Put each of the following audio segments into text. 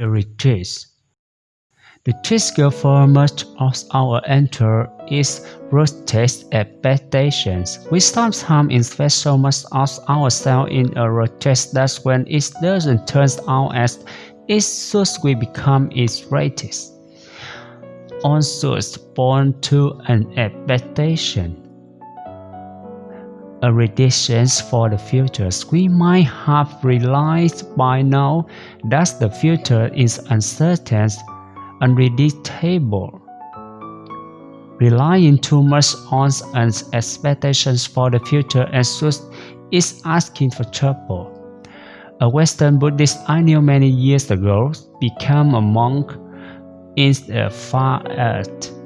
The retreat. The typical format of our enter is rotate expectations. We sometimes invest so much of ourselves in a rotate that when it doesn't turn out as it should we become its irritated. Also born to an expectation. A prediction for the future. We might have realized by now that the future is uncertain unpredictable. Relying too much on expectations for the future and is asking for trouble. A Western Buddhist I knew many years ago became a monk in the far east.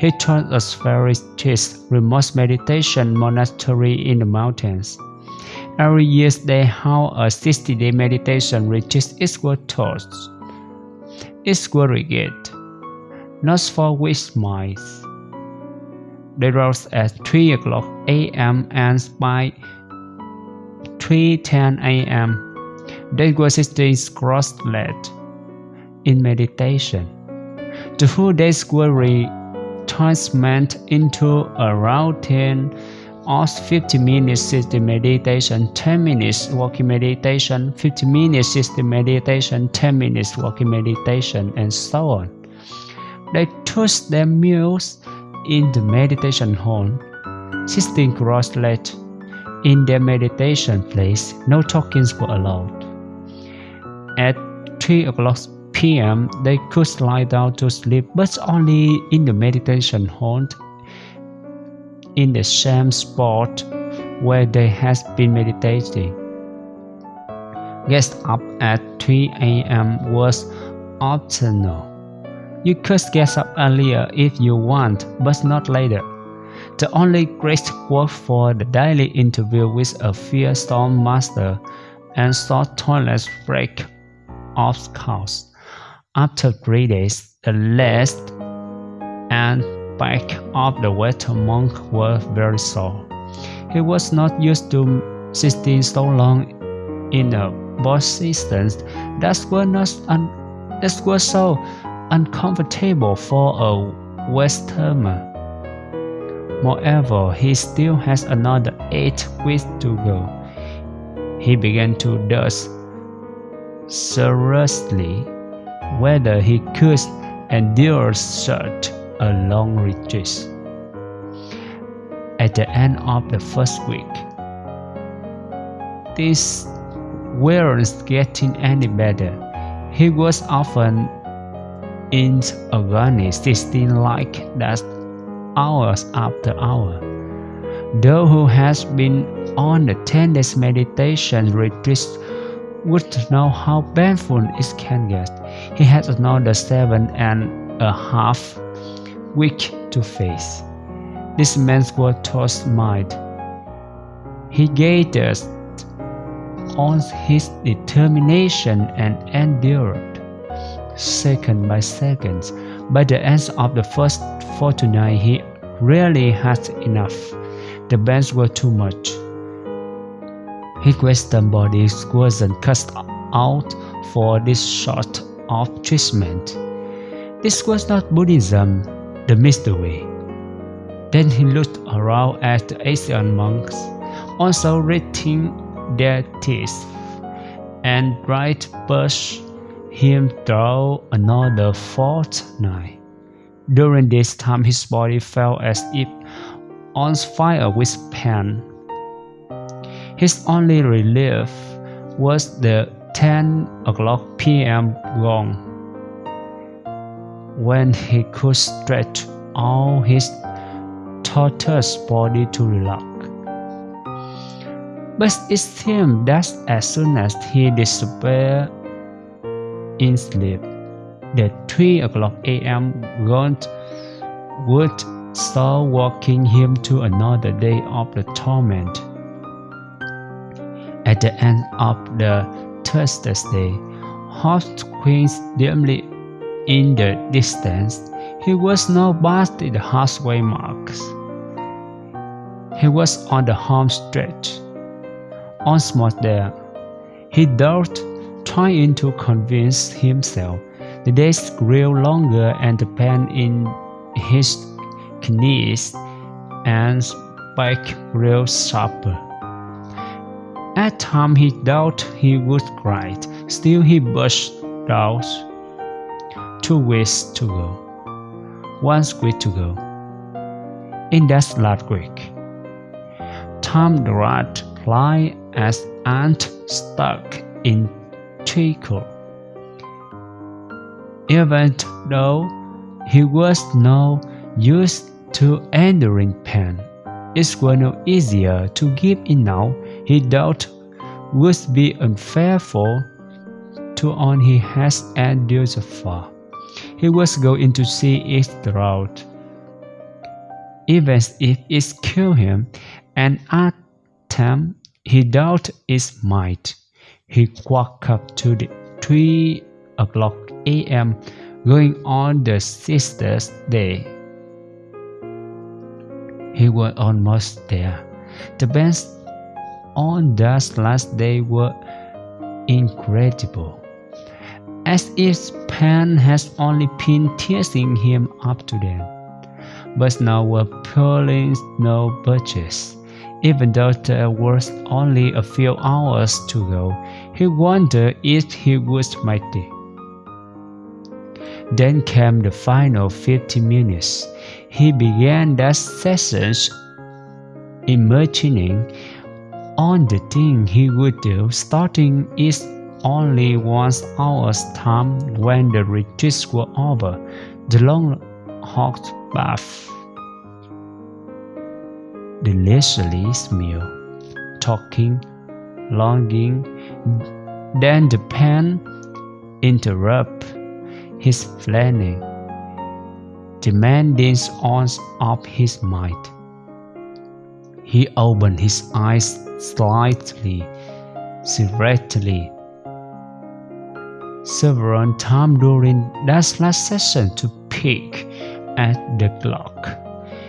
He us very strict, remote meditation monastery in the mountains. Every year they hold a 60-day meditation retreat equal taught is regret, not for which mice. They rose at 3 o'clock a.m. and by 3.10 a.m. they were sitting cross-legged in meditation. The whole day's worry transment into around 10 or 50 minutes system meditation, 10 minutes walking meditation, 50 minutes system meditation, 10 minutes walking meditation, and so on. They took their meals in the meditation hall, sitting cross-legged in their meditation place, no talkings were allowed. At 3 o'clock p.m., they could lie down to sleep, but only in the meditation hall in the same spot where they had been meditating. Get up at 3 a.m. was optional. You could get up earlier if you want, but not later. The only great work for the daily interview with a fierce storm master and short toilet break of course. After three days, the last and back of the water monk were very sore. He was not used to sitting so long in a position that was not un that was so uncomfortable for a Westerner. Moreover, he still has another eight weeks to go. He began to doubt seriously whether he could endure such a long retreat. At the end of the first week, this weren't getting any better. He was often in agony, sitting like that hours after hour. Though who has been on the 10 days meditation retreat would know how painful it can get. He had another seven and a half weak to face. This man's was tossed mind. He gazed on his determination and endured, second by second. By the end of the first fortnight, he really had enough. The bands were too much. His Western body wasn't cast out for this sort of treatment. This was not Buddhism, the mystery. Then he looked around at the Asian monks, also reading their teeth, and right pushed him through another fortnight. During this time, his body felt as if on fire with pain. His only relief was the 10 o'clock p.m. gong when he could stretch all his tortoise body to relax. But it seemed that as soon as he disappeared in sleep, the 3 o'clock a.m. gaunt would start walking him to another day of the torment. At the end of the Thursday, Hot Queen's dimly in the distance, he was now past the halfway marks. He was on the home stretch. Once there, he thought trying to convince himself. The days grew longer and the pain in his knees and back grew sharper. At times he doubted he would cry, still he burst out. Two weeks to go, one week to go. In that last week, Tom the rat fly as ant stuck in treacle. Even though he was now used to enduring pain, it was no easier to give in now. He thought would be unfair for to all he has endured so far. He was going to see it throughout. Even if it killed him, and at time he doubted it might. He woke up to the 3 o'clock a.m. going on the sister's day. He was almost there. The bands on that last day were incredible, as if pain has only been teasing him up to then. But now were pulling no budgets. Even though there was only a few hours to go, he wondered if he make it. Then came the final 50 minutes. He began that session imagining on the thing he would do, starting is only one hour's time when the retreat was over, the long hot bath the leisurely meal, talking, longing. Then the pen interrupt his planning, demanding on of his mind. He opened his eyes slightly, secretly, several times during that last session to peek at the clock.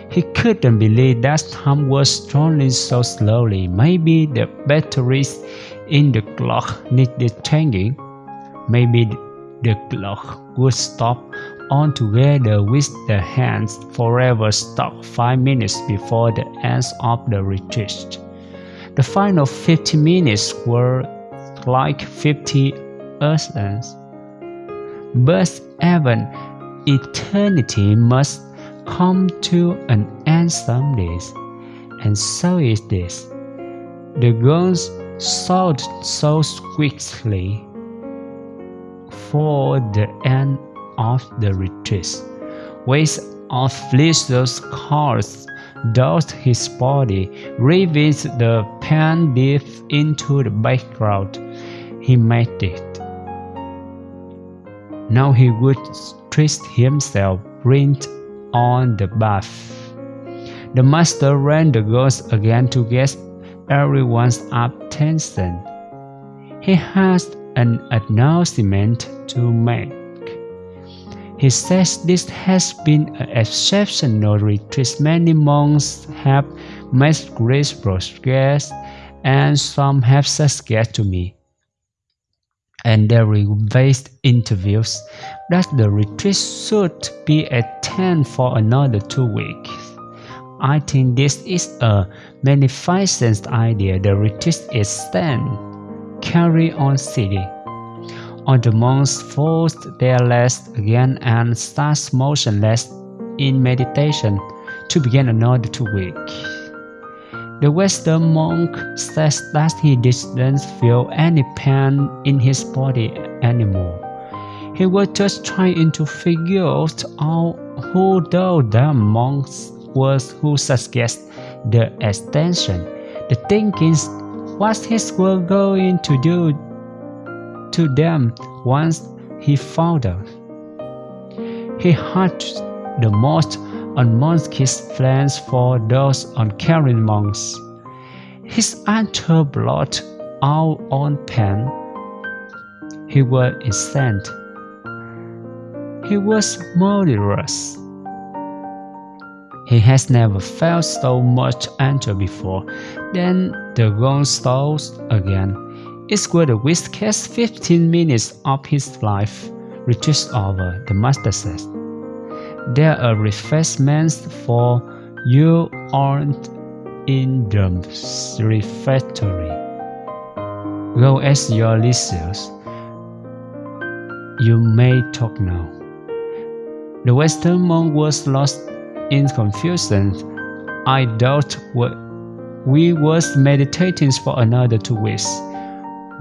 He couldn't believe that time was turning so slowly. Maybe the batteries in the clock needed changing. Maybe the clock would stop altogether with the hands forever stuck five minutes before the end of the retreat. The final 50 minutes were like 50 earths. But even eternity must come to an end some days, and so is this. The guns sold so quickly for the end of the retreat. Waves of those cars doused his body, revealed the pan deep into the background. He made it. Now he would twist himself, print on the bath. The master ran the girls again to get everyone's attention. He has an announcement to make. He says this has been an exceptional retreat. Many monks have made great progress, and some have suggested to me and there based interviews that the retreat should be attended for another two weeks. I think this is a magnificent idea. The retreat is then carry on city. On the monks force their legs again and start motionless in meditation to begin another two weeks. The Western monk says that he didn't feel any pain in his body anymore. He was just trying to figure out who the monks was who suggested the extension. The thinking what his was going to do to them once he found out. He had the most on monks' plans for those uncaring monks. His answer blot out on pen. He was insane. He was murderous. He has never felt so much anger before. Then the gun stalls again. It was the wildest 15 minutes of his life, reduced over, the master said. There are refreshments for you aren't in the refectory. Go as your leisure. You may talk now. The Western monk was lost in confusion. I doubt what we was meditating for another two weeks.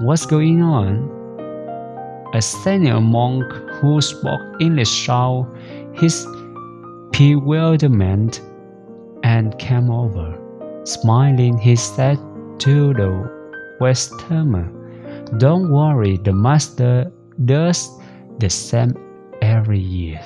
What's going on? A senior monk who spoke English showed his bewilderment and came over. Smiling, he said to the Westerner, Don't worry, the master does the same every year.